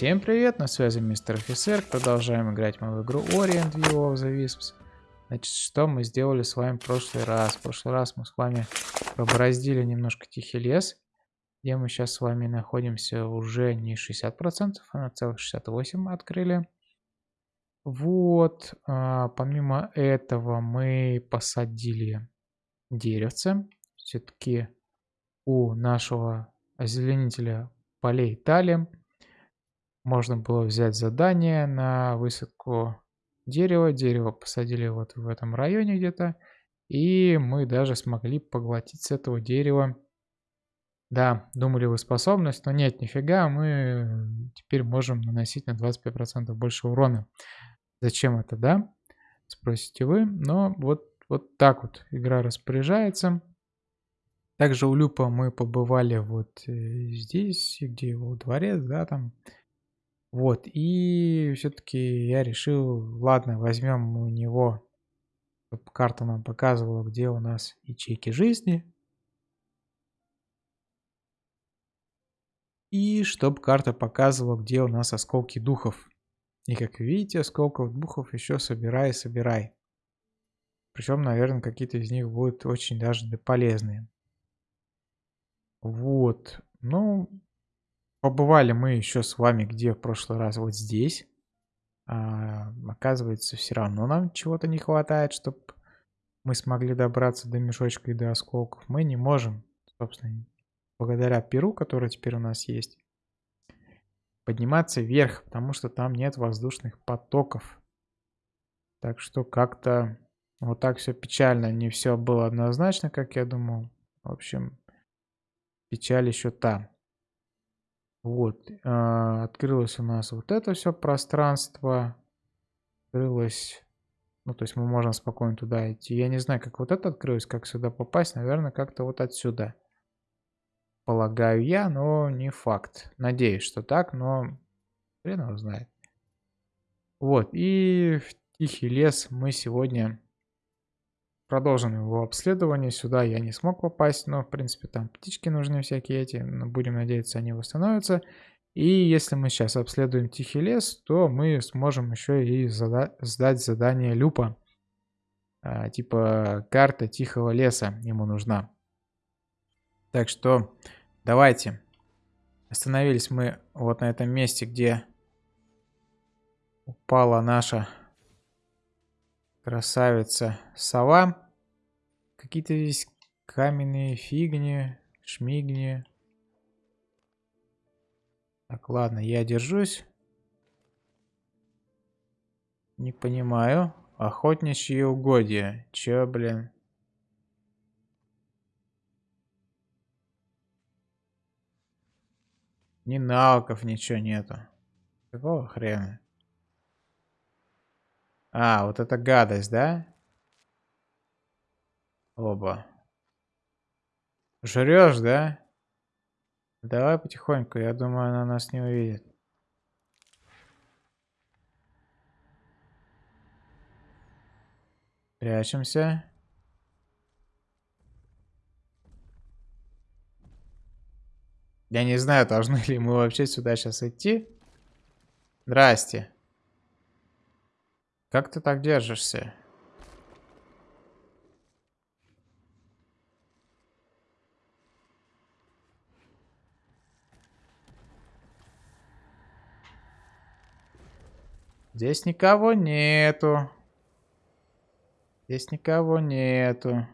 Всем привет, на связи мистер офицер. Продолжаем играть мы в игру Orient View of the Wisps. Значит, что мы сделали с вами в прошлый раз? В прошлый раз мы с вами пробороздили немножко Тихий лес, где мы сейчас с вами находимся уже не 60%, а на целых 68 открыли. Вот, а, помимо этого мы посадили деревце. Все-таки у нашего озеленителя полей талием можно было взять задание на высадку дерева. Дерево посадили вот в этом районе где-то. И мы даже смогли поглотить с этого дерева. Да, думали вы способность, но нет, нифига, мы теперь можем наносить на 25% больше урона. Зачем это, да? Спросите вы. Но вот, вот так вот игра распоряжается. Также у Люпа мы побывали вот э, здесь, где его дворец, да, там вот, и все-таки я решил, ладно, возьмем у него, чтобы карта нам показывала, где у нас ячейки жизни. И чтобы карта показывала, где у нас осколки духов. И как видите, осколков духов еще собирай собирай. Причем, наверное, какие-то из них будут очень даже полезные. Вот. Ну, Побывали мы еще с вами где в прошлый раз? Вот здесь. А, оказывается, все равно нам чего-то не хватает, чтобы мы смогли добраться до мешочка и до осколков. Мы не можем, собственно, благодаря перу, который теперь у нас есть, подниматься вверх, потому что там нет воздушных потоков. Так что как-то вот так все печально. Не все было однозначно, как я думал. В общем, печаль еще там. Вот, э, открылось у нас вот это все пространство. Открылось, ну, то есть мы можем спокойно туда идти. Я не знаю, как вот это открылось, как сюда попасть. Наверное, как-то вот отсюда. Полагаю я, но не факт. Надеюсь, что так, но хрен его знает. Вот, и в Тихий лес мы сегодня Продолжим его обследование. Сюда я не смог попасть, но, в принципе, там птички нужны всякие эти. Но будем надеяться, они восстановятся. И если мы сейчас обследуем Тихий лес, то мы сможем еще и зада сдать задание Люпа. А, типа карта Тихого леса ему нужна. Так что давайте. Остановились мы вот на этом месте, где упала наша Красавица сова. Какие-то здесь каменные фигни, шмигни. Так, ладно, я держусь. Не понимаю. Охотничьи угодья. Чё, блин? Ни навыков, ничего нету. Какого хрена? А, вот это гадость, да? Оба. Жрешь, да? Давай потихоньку, я думаю, она нас не увидит. Прячемся. Я не знаю, должны ли мы вообще сюда сейчас идти. Здрасте. Как ты так держишься? Здесь никого нету. Здесь никого нету.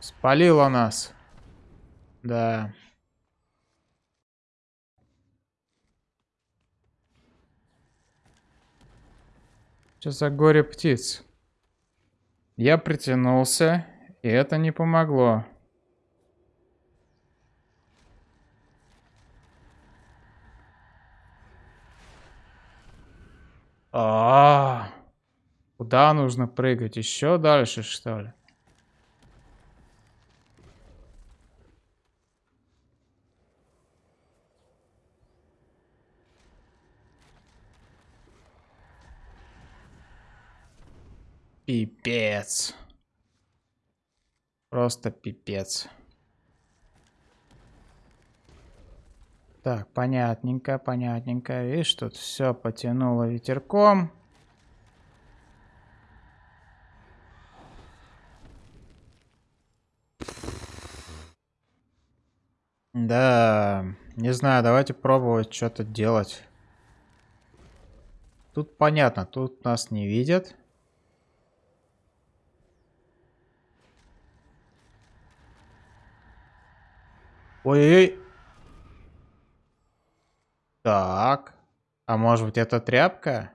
Спалило нас. Да. Что за горе птиц? Я притянулся, и это не помогло. А, -а, а Куда нужно прыгать? Еще дальше, что ли? Пипец. Просто пипец. Так, понятненько, понятненько. Видишь, тут все потянуло ветерком. Да, не знаю, давайте пробовать что-то делать. Тут понятно, тут нас не видят. Ой-ой-ой. Так. А может быть это тряпка?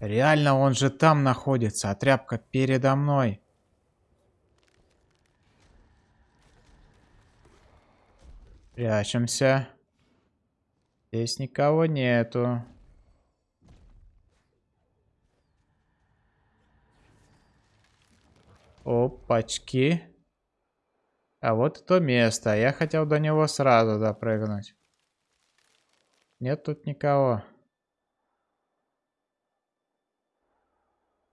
Реально он же там находится, а тряпка передо мной. Прячемся. Здесь никого нету. Опачки. А вот то место. Я хотел до него сразу допрыгнуть. Нет тут никого.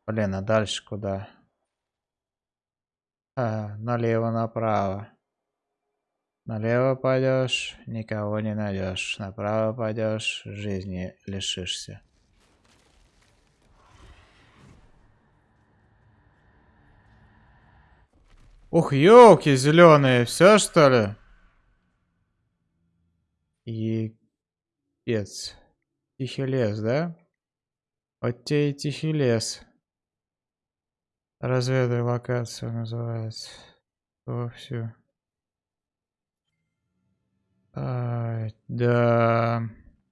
Блин, а дальше куда? А, налево, направо. Налево пойдешь, никого не найдешь. Направо пойдешь, жизни лишишься. Ух, елки зеленые, все что ли? Епец. Тихий лес, да? Вот те и тихий лес. Разведай локацию называется. Вовсю. А, да.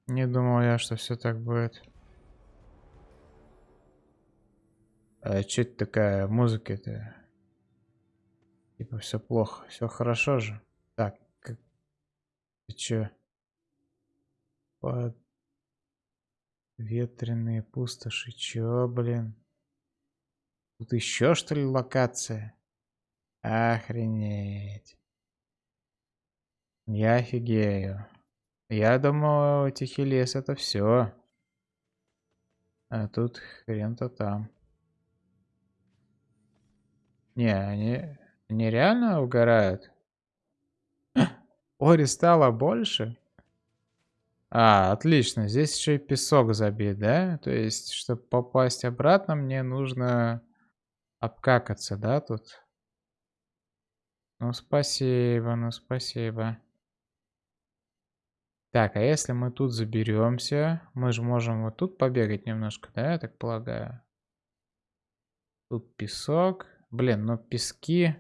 Не думал я, что все так будет. А что это такая музыка-то? Типа все плохо, все хорошо же. Так, как... Ты чё? Под... Ветреные пустоши, чё, блин? Тут еще что ли локация? Охренеть. Я офигею. Я думал, Тихий лес это все. А тут хрен-то там. Не, они... Они реально угорают? Ори стало больше? А, отлично. Здесь еще и песок забит, да? То есть, чтобы попасть обратно, мне нужно обкакаться, да, тут? Ну, спасибо, ну, спасибо. Так, а если мы тут заберемся, мы же можем вот тут побегать немножко, да, я так полагаю? Тут песок. Блин, ну пески...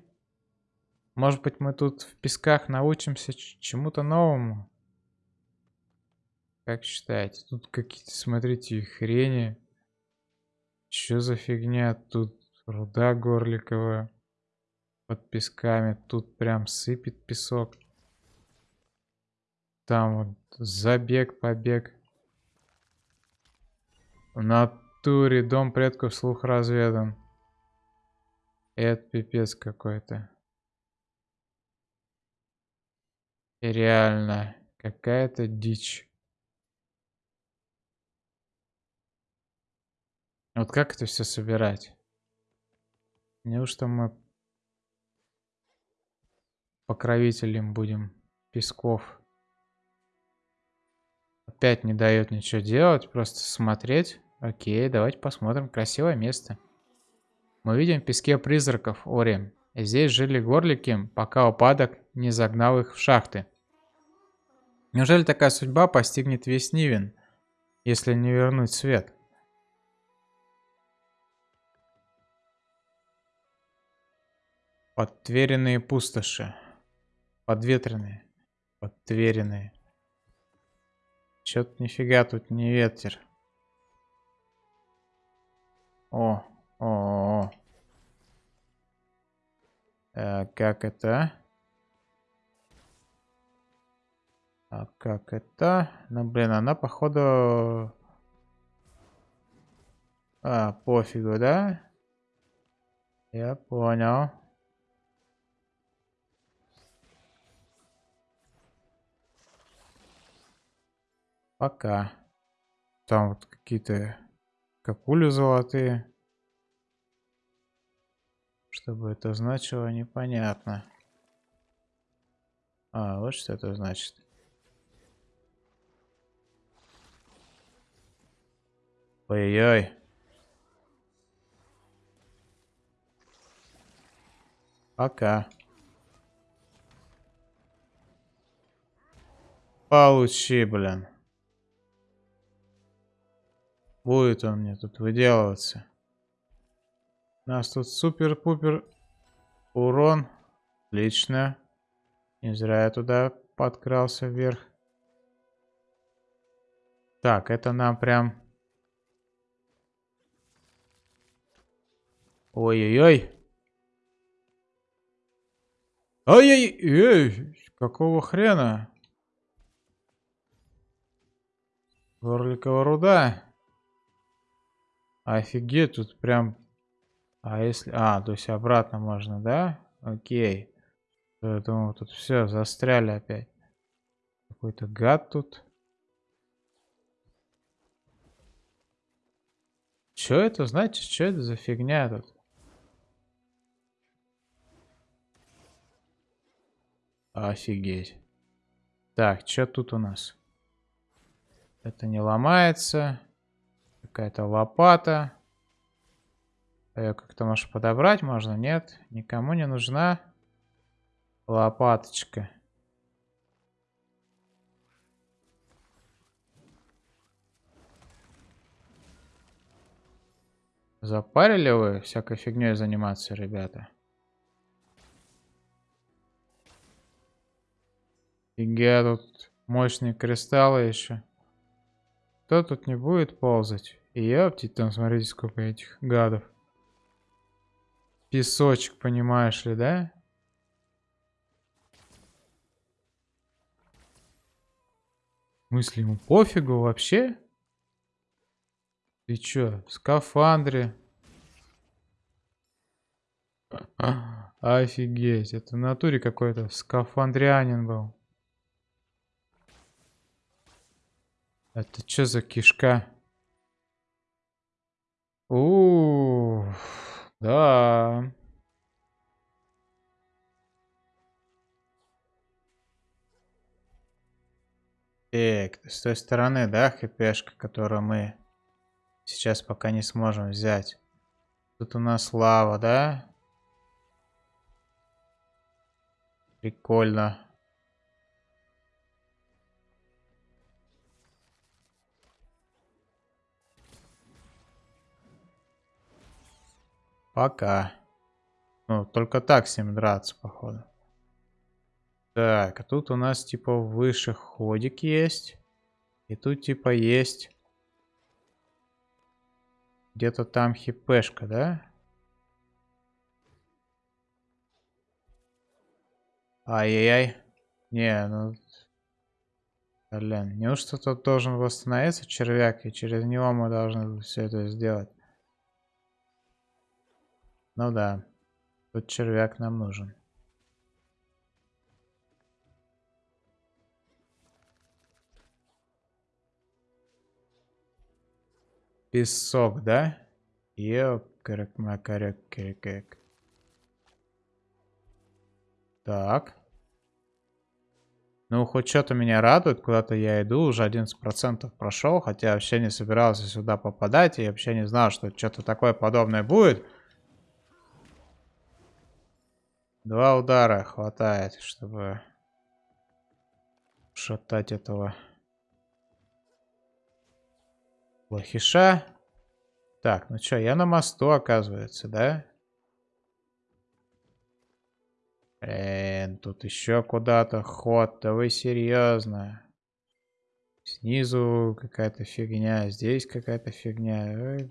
Может быть, мы тут в песках научимся чему-то новому? Как считаете? Тут какие-то, смотрите, хрени. Что за фигня? Тут руда горликовая. Под песками. Тут прям сыпет песок. Там вот забег, побег. В натуре дом предков слух разведан. Это пипец какой-то. Реально, какая-то дичь. Вот как это все собирать? Неужто мы покровителем будем песков? Опять не дает ничего делать, просто смотреть. Окей, давайте посмотрим. Красивое место. Мы видим в песке призраков Ори. Здесь жили горлики, пока упадок не загнал их в шахты. Неужели такая судьба постигнет весь Нивен, если не вернуть свет? Подтверенные пустоши. Подветренные. Подтверенные. Чё-то нифига тут не ветер. О, о, о. А, как это? А как это? Ну, блин, она, походу... А, пофигу, да? Я понял. Пока. Там вот какие-то капули золотые. Что бы это значило, непонятно. А, вот что это значит. Ой-ой-ой. Пока. Получи, блин. Будет он мне тут выделываться. У нас тут супер-пупер урон. Отлично. Не зря я туда подкрался вверх. Так, это нам прям... Ой-ой-ой. Ой-ой-ой. Какого хрена? Горликовая руда. Офигеть, тут прям... А если... А, то есть обратно можно, да? Окей. Думал, тут все, застряли опять. Какой-то гад тут. Что это значит? Что это за фигня тут? Офигеть. Так, что тут у нас? Это не ломается. Какая-то лопата. Ее как-то, может, подобрать можно? Нет, никому не нужна лопаточка. Запарили вы всякой фигней заниматься, ребята? Фига, тут мощные кристаллы еще. Кто тут не будет ползать? И ёпти, там смотрите, сколько этих гадов. Песочек, понимаешь ли, да? Мысли ему пофигу вообще? Ты чё, в скафандре? Офигеть, это в натуре какой-то скафандрянин был. Это что за кишка? Ух, да. Так, с той стороны, да, хпшка, которую мы сейчас пока не сможем взять. Тут у нас лава, да? Прикольно. Пока. Ну, только так с ним драться, походу. Так, а тут у нас типа выше ходик есть. И тут типа есть... Где-то там хипешка, да? Ай-яй-яй. Не, ну... Блин, неужто тут должен восстановиться червяк, и через него мы должны все это сделать? Ну да, тут червяк нам нужен. Песок, да? Ёкарак, макарак, кирикак. Так. Ну, хоть что-то меня радует. Куда-то я иду. Уже 11% прошел. Хотя вообще не собирался сюда попадать. И вообще не знал, что что-то такое подобное будет. Два удара хватает, чтобы шатать этого плохиша. Так, ну что, я на мосту, оказывается, да? Блин, тут еще куда-то ход. Да вы серьезно? Снизу какая-то фигня, здесь какая-то фигня.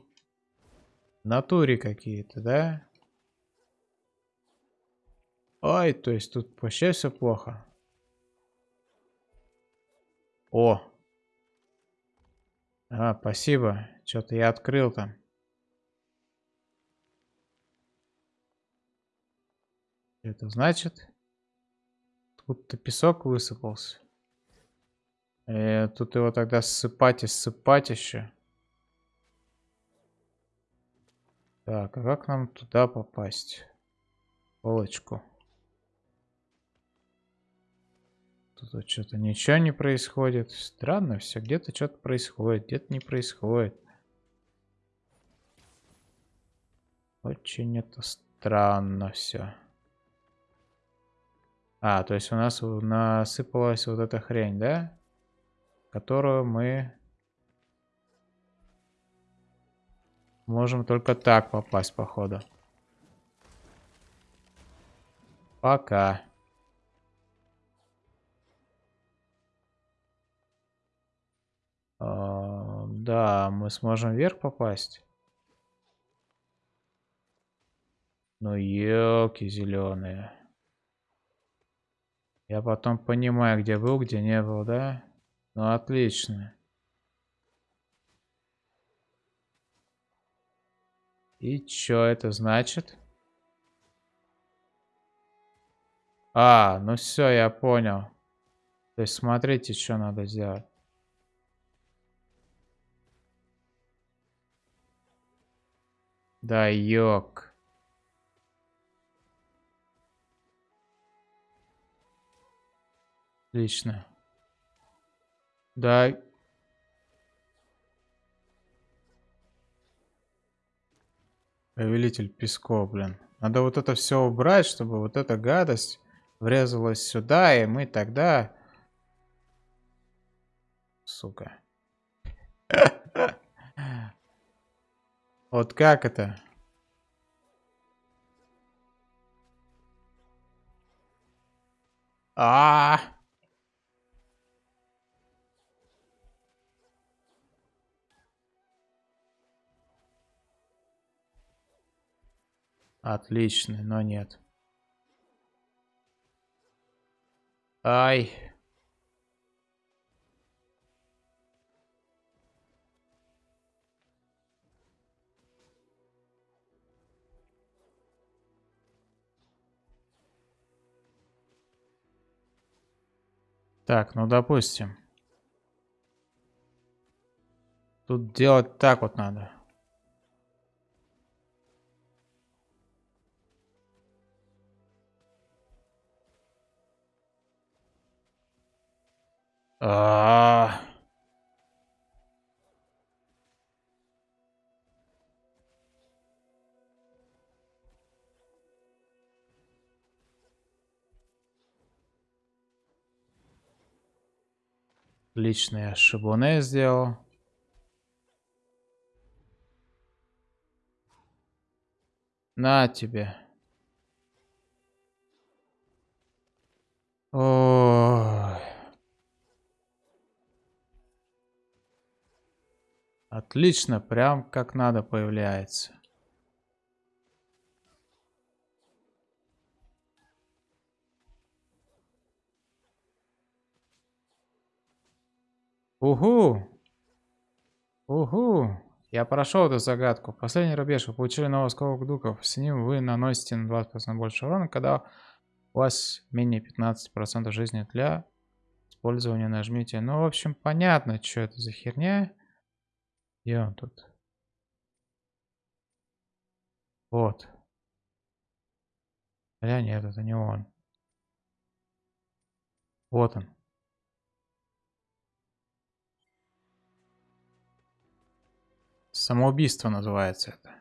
натуре какие-то, да? Ой, то есть тут вообще все плохо. О. А, спасибо. Что-то я открыл там. Это значит? Тут-то песок высыпался. Э, тут его тогда ссыпать и ссыпать еще. Так, а как нам туда попасть? Полочку. Тут что-то ничего не происходит. Странно все. Где-то что-то происходит, где-то не происходит. Очень это странно все. А, то есть у нас насыпалась вот эта хрень, да? Которую мы можем только так попасть, походу. Пока. Да, мы сможем вверх попасть. Ну, елки зеленые. Я потом понимаю, где был, где не был, да? Ну, отлично. И что это значит? А, ну все, я понял. То есть смотрите, что надо сделать. Да, ёк. Отлично. Да. Повелитель песков, блин. Надо вот это все убрать, чтобы вот эта гадость врезалась сюда, и мы тогда... Сука. Вот как это? А, -а, -а. Отлично, но нет. Ай. Так, ну допустим. Тут делать так вот надо. А, -а, -а. Лично я шибуне сделал. На тебе. Ой. Отлично, прям как надо появляется. Угу! Угу! Я прошел эту загадку. Последний рубеж. Вы получили новый осколок духов. С ним вы наносите на 20% больше урона, когда у вас менее 15% жизни для использования нажмите. Ну, в общем, понятно, что это за херня. Где он тут? Вот. Хотя нет, это не он. Вот он. Самоубийство называется это.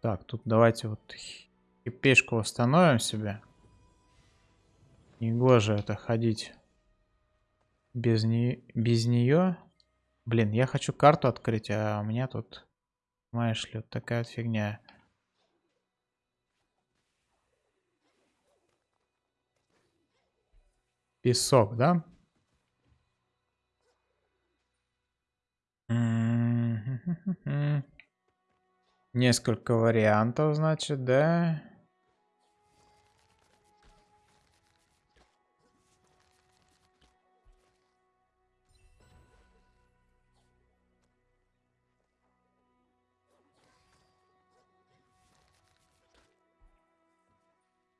Так, тут давайте вот пешку установим себе. Негоже это ходить без, не... без нее. Блин, я хочу карту открыть, а у меня тут, знаешь ли, вот такая вот фигня. Песок, да? Несколько вариантов, значит, да?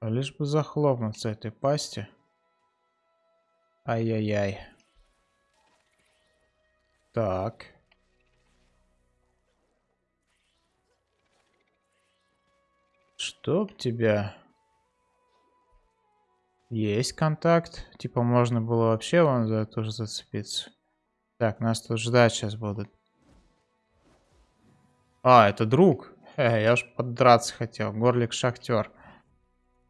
Лишь бы захлопнуться этой пасти. Ай-яй-яй. Так. Чтоб тебя... Есть контакт. Типа можно было вообще вон за тоже зацепиться. Так, нас тут ждать сейчас будут. А, это друг. Э, я уж подраться хотел. Горлик-шахтер.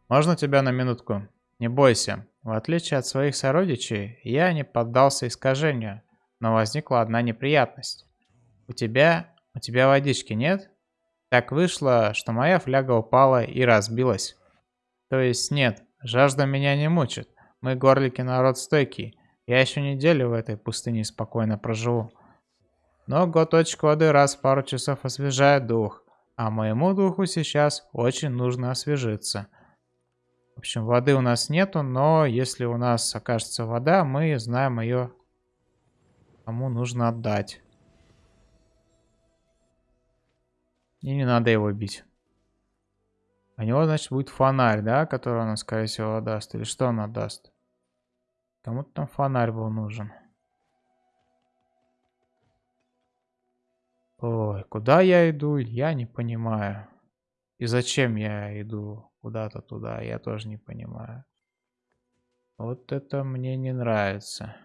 Можно тебя на минутку? Не бойся. В отличие от своих сородичей, я не поддался искажению, но возникла одна неприятность. У тебя... у тебя водички нет? Так вышло, что моя фляга упала и разбилась. То есть нет, жажда меня не мучит. Мы горлики народ стойкий. Я еще неделю в этой пустыне спокойно проживу. Но глоточек воды раз в пару часов освежает дух. А моему духу сейчас очень нужно освежиться. В общем, воды у нас нету, но если у нас окажется вода, мы знаем ее, кому нужно отдать. И не надо его бить. У него, значит, будет фонарь, да, который он, скорее всего, даст. Или что он отдаст? Кому-то там фонарь был нужен. Ой, куда я иду, я не понимаю. И зачем я иду куда-то туда, я тоже не понимаю. Вот это мне не нравится.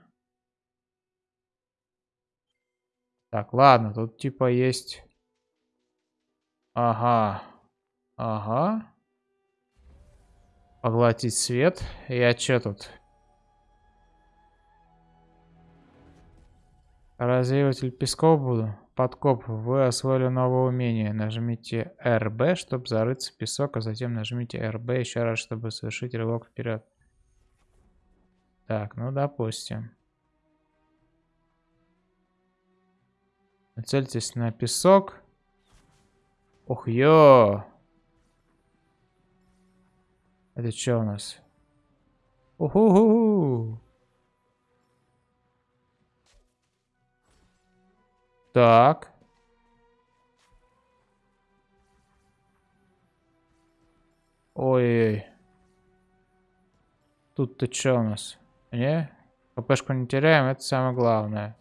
Так, ладно, тут типа есть... Ага. Ага. Поглотить свет. Я че тут? Развеиватель песков буду. Подкоп. Вы освоили новое умение. Нажмите RB, чтобы зарыться в песок, а затем нажмите RB еще раз, чтобы совершить рывок вперед. Так, ну допустим. Нацельтесь на песок. Ох, ё! Это что у нас? Уху-ху-ху! Так. Ой. Тут-то что у нас? Не? ППшку не теряем, это самое главное.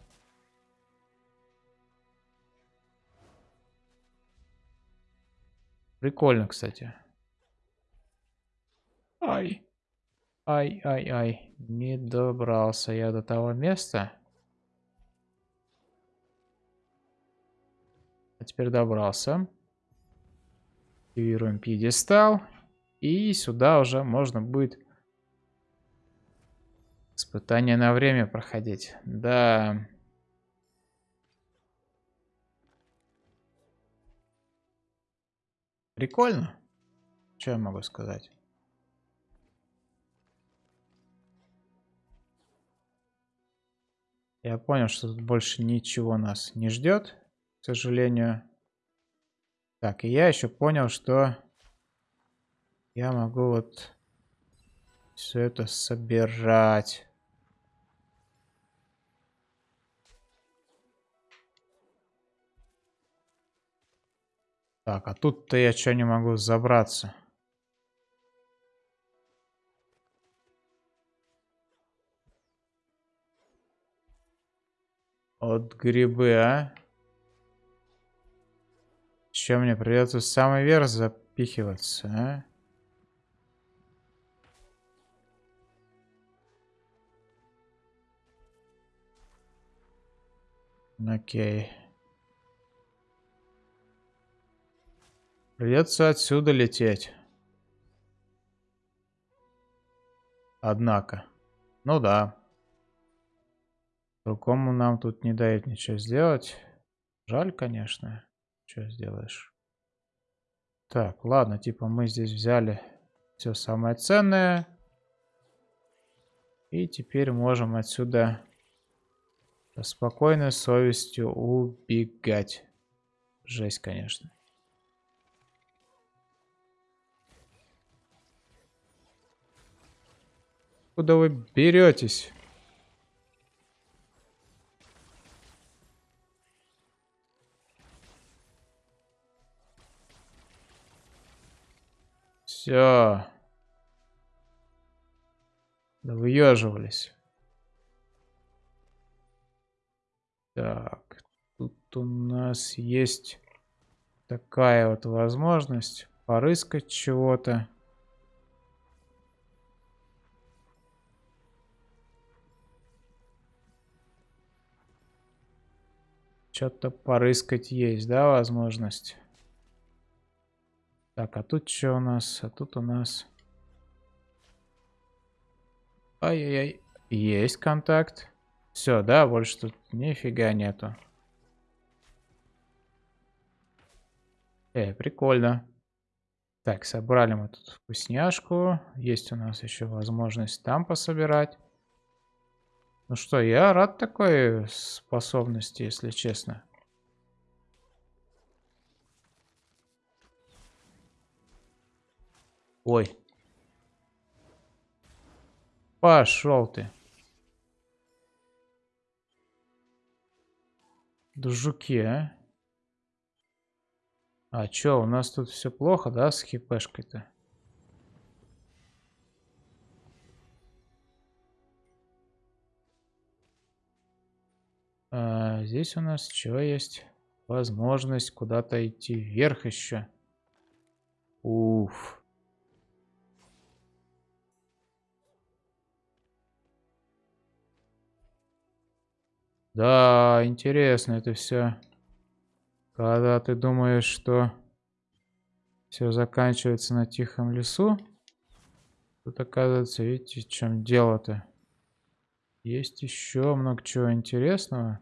Прикольно, кстати. Ай. Ай, ай, ай. Не добрался я до того места. А теперь добрался. Активируем пьедестал. И сюда уже можно будет испытание на время проходить. Да. Прикольно. Что я могу сказать? Я понял, что тут больше ничего нас не ждет к сожалению. Так, и я еще понял, что я могу вот все это собирать. Так, а тут-то я что не могу забраться? От грибы, а? Чем мне придется в самый верх запихиваться, а? Окей. Придется отсюда лететь. Однако. Ну да. Другому нам тут не дает ничего сделать. Жаль, конечно. Что сделаешь? Так, ладно, типа мы здесь взяли все самое ценное. И теперь можем отсюда со спокойной совестью убегать. Жесть, конечно. Куда вы беретесь? Все. Да выеживались. Так, тут у нас есть такая вот возможность порыскать чего-то. Что-то порыскать есть, да, возможность? Так, а тут что у нас? А тут у нас... Ай-яй-яй. Есть контакт. Все, да, больше тут нифига нету. Э, прикольно. Так, собрали мы тут вкусняшку. Есть у нас еще возможность там пособирать. Ну что, я рад такой способности, если честно. Ой. Пошел ты. Да жуки, а? А чё, у нас тут все плохо, да, с хипешкой-то? А, здесь у нас что есть? Возможность куда-то идти вверх еще. Уф. Да, интересно это все. Когда ты думаешь, что все заканчивается на тихом лесу, тут оказывается, видите, в чем дело-то. Есть еще много чего интересного.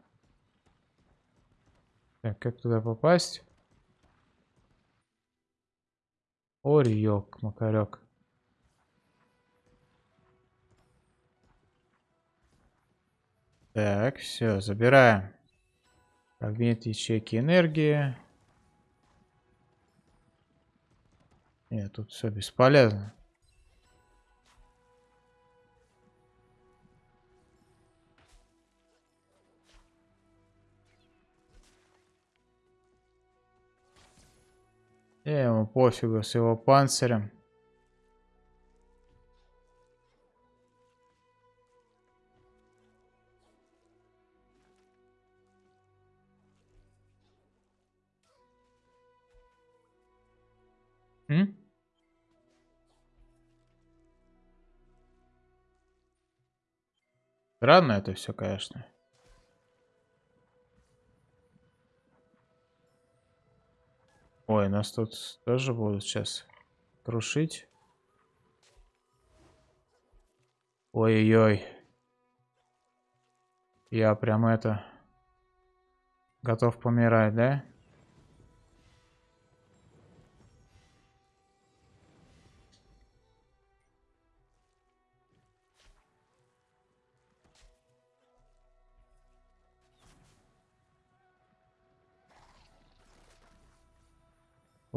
Так, как туда попасть? Орёк, макарек. Так, все, забираем. Фрагмент ячейки энергии. Нет, тут все бесполезно. И ему пофигу с его панцирем. М? Странно это все, конечно. Ой, нас тут тоже будут сейчас крушить. Ой-ой-ой. Я прям это... Готов помирать, да?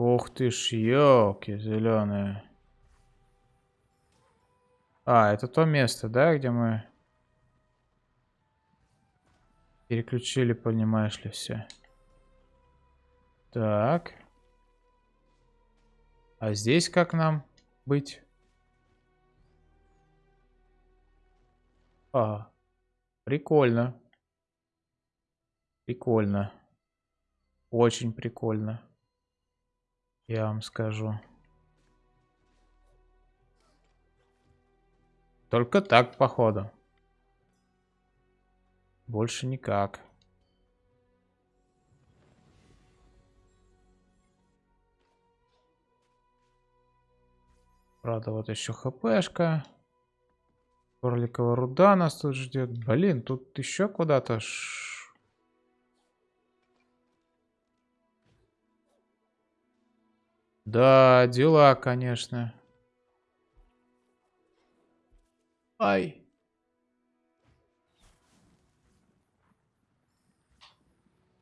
Ух ты ж, елки зеленые. А, это то место, да, где мы переключили, понимаешь ли, все. Так. А здесь как нам быть? А, прикольно. Прикольно. Очень прикольно. Я вам скажу. Только так, походу. Больше никак. Правда, вот еще хпшка. Корликовая руда нас тут ждет. Блин, тут еще куда-то Да, дела, конечно. Ай.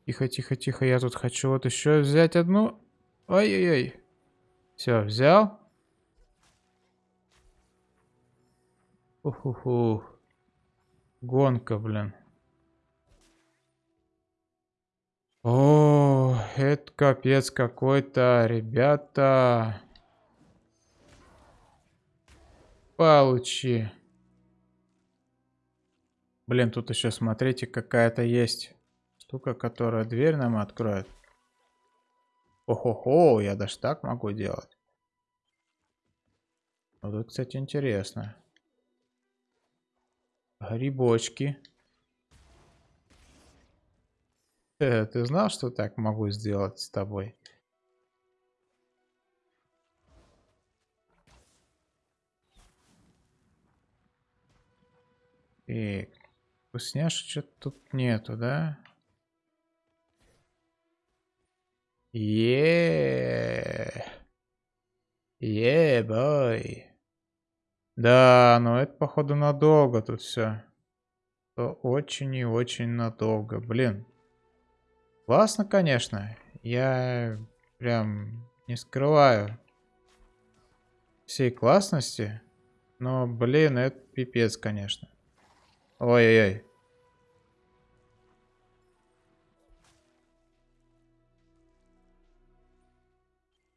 Тихо, тихо, тихо. Я тут хочу вот еще взять одну. Ай-яй-яй. Все, взял. Уху-ху. Гонка, блин. О, это капец какой-то, ребята. Получи. Блин, тут еще смотрите, какая-то есть штука, которая дверь нам откроет. Охо-хо, я даже так могу делать. Вот это, кстати, интересно. Грибочки. Э, ты знал, что так могу сделать с тобой? И вкусняшек что-то тут нету, да? Еее. Ебой. Да, но это походу надолго тут все. Очень и очень надолго. Блин. Классно, конечно. Я прям не скрываю всей классности. Но, блин, это пипец, конечно. Ой-ой-ой.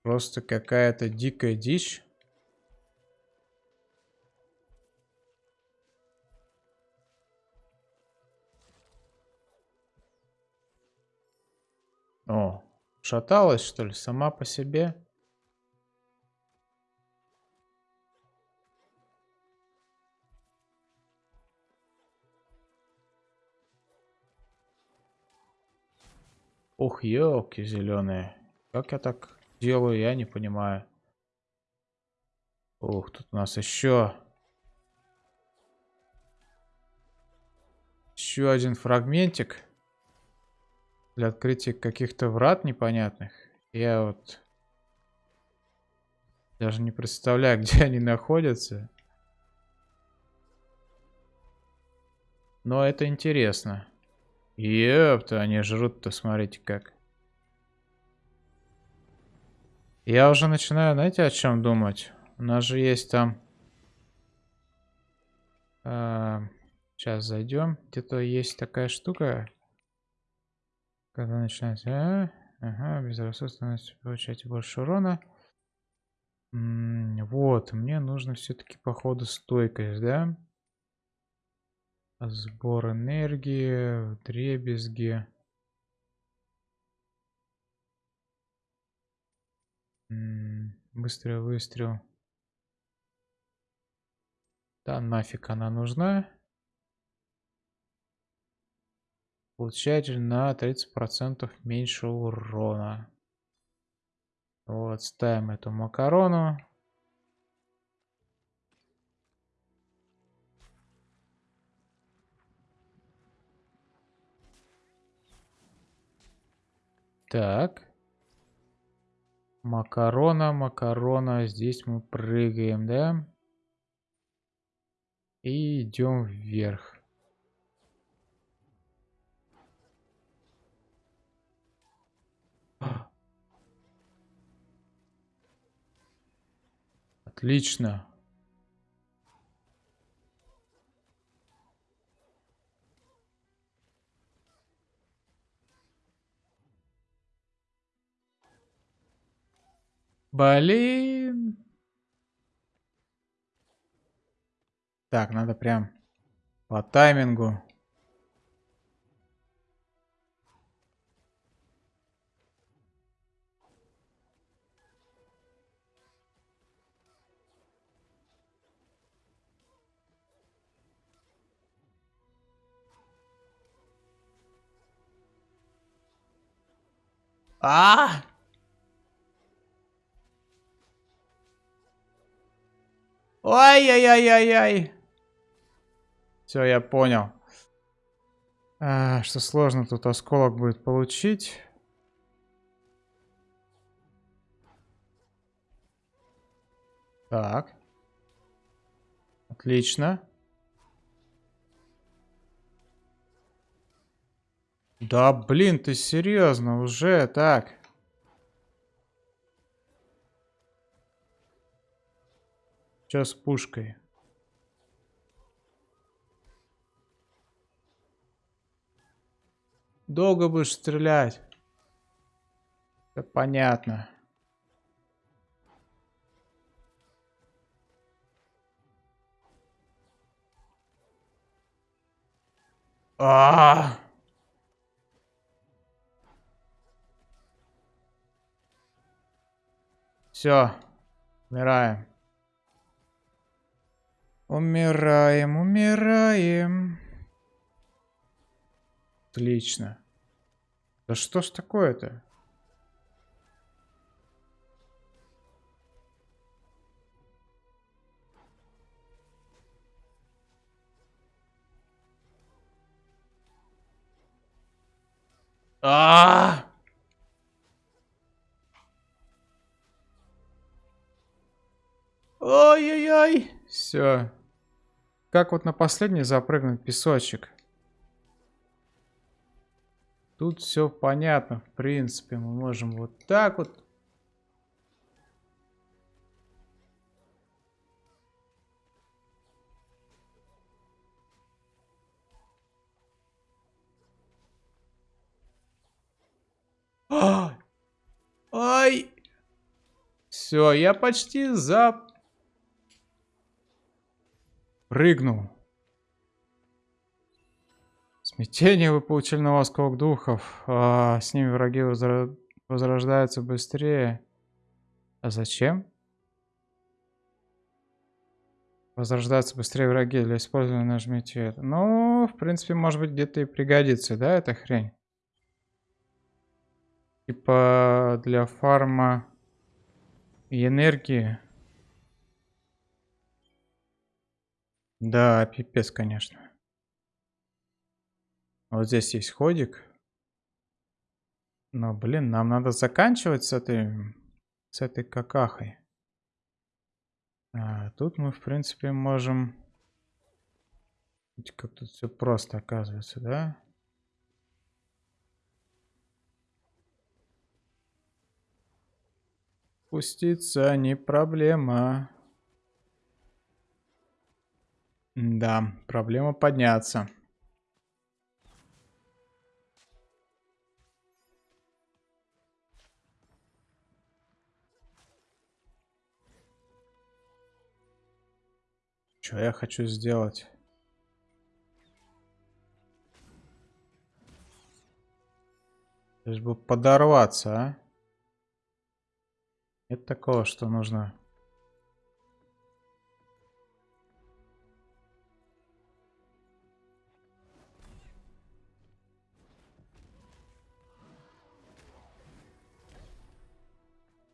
Просто какая-то дикая дичь. О, шаталась, что ли, сама по себе? Ух, елки зеленые. Как я так делаю, я не понимаю. Ух, тут у нас еще... Еще один фрагментик. Для открытия каких-то врат непонятных. Я вот... Даже не представляю, где они находятся. Но это интересно. Ёпта, они жрут-то, смотрите как. Я уже начинаю, знаете, о чем думать? У нас же есть там... А, сейчас зайдем. Где-то есть такая штука. Когда начинается... А, ага, безрассудственность получаете больше урона. М -м вот, мне нужно все-таки походу стойкость, да? Сбор энергии, дребезги. Быстрый выстрел. Да нафиг она нужна. Получатель на 30% меньше урона. Вот, ставим эту макарону. Так. Макарона, макарона. Здесь мы прыгаем, да? И идем вверх. Отлично. Блин. Так, надо прям по таймингу. А! Ой-ой-ой-ой-ой. Все, я понял. А, что сложно тут осколок будет получить. Так. Отлично. Да, блин, ты серьезно уже так? Сейчас пушкой. Долго будешь стрелять. Это понятно. А, Все, умираем. Умираем, умираем. Отлично. Да что ж такое-то? А! Ой-ой-ой. Все. Как вот на последний запрыгнуть песочек? Тут все понятно, в принципе. Мы можем вот так вот. Ай! Все, я почти за... Прыгнул. Смятение вы получили на восковых духов. А, с ними враги возра... возрождаются быстрее. А зачем? Возрождаются быстрее враги. Для использования нажмите это. Ну, в принципе, может быть, где-то и пригодится, да, эта хрень? Типа для фарма и энергии. Да, пипец, конечно. Вот здесь есть ходик. Но, блин, нам надо заканчивать с этой, с этой какахой. А, тут мы, в принципе, можем... Как тут все просто оказывается, да? Пуститься не проблема. Да, проблема подняться. Что я хочу сделать? Лишь бы подорваться, а? Нет такого, что нужно...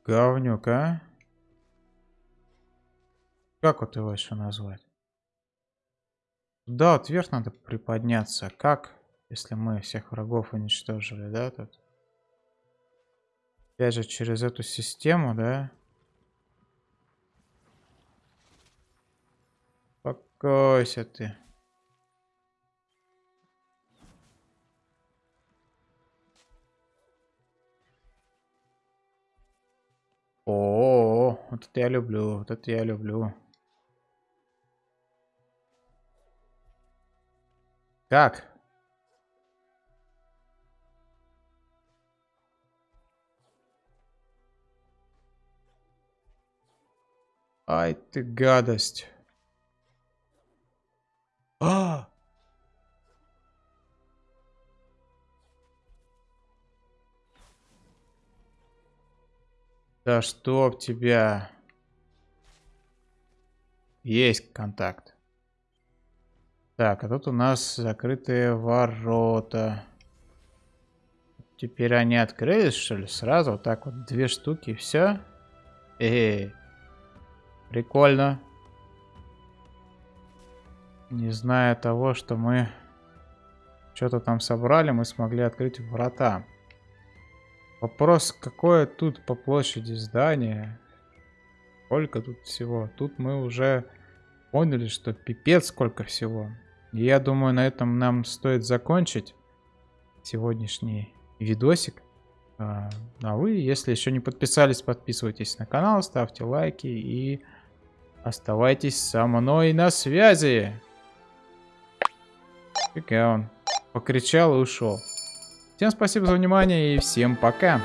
Говнюк, а? Как вот его еще назвать? Да, вот вверх надо приподняться. Как, если мы всех врагов уничтожили, да, тут? Опять же, через эту систему, да? Спокойся ты. О, -о, -о вот это я люблю, вот это я люблю. Как? Ай ты гадость. А! Да чтоб тебя. Есть контакт. Так, а тут у нас закрытые ворота. Теперь они открылись, что ли? Сразу вот так вот две штуки, все. Эй, прикольно. Не зная того, что мы что-то там собрали, мы смогли открыть врата. Вопрос, какое тут по площади здание? Сколько тут всего? Тут мы уже поняли, что пипец сколько всего. Я думаю, на этом нам стоит закончить сегодняшний видосик. А, а вы, если еще не подписались, подписывайтесь на канал, ставьте лайки и оставайтесь со мной на связи. Фига он покричал и ушел. Всем спасибо за внимание и всем пока.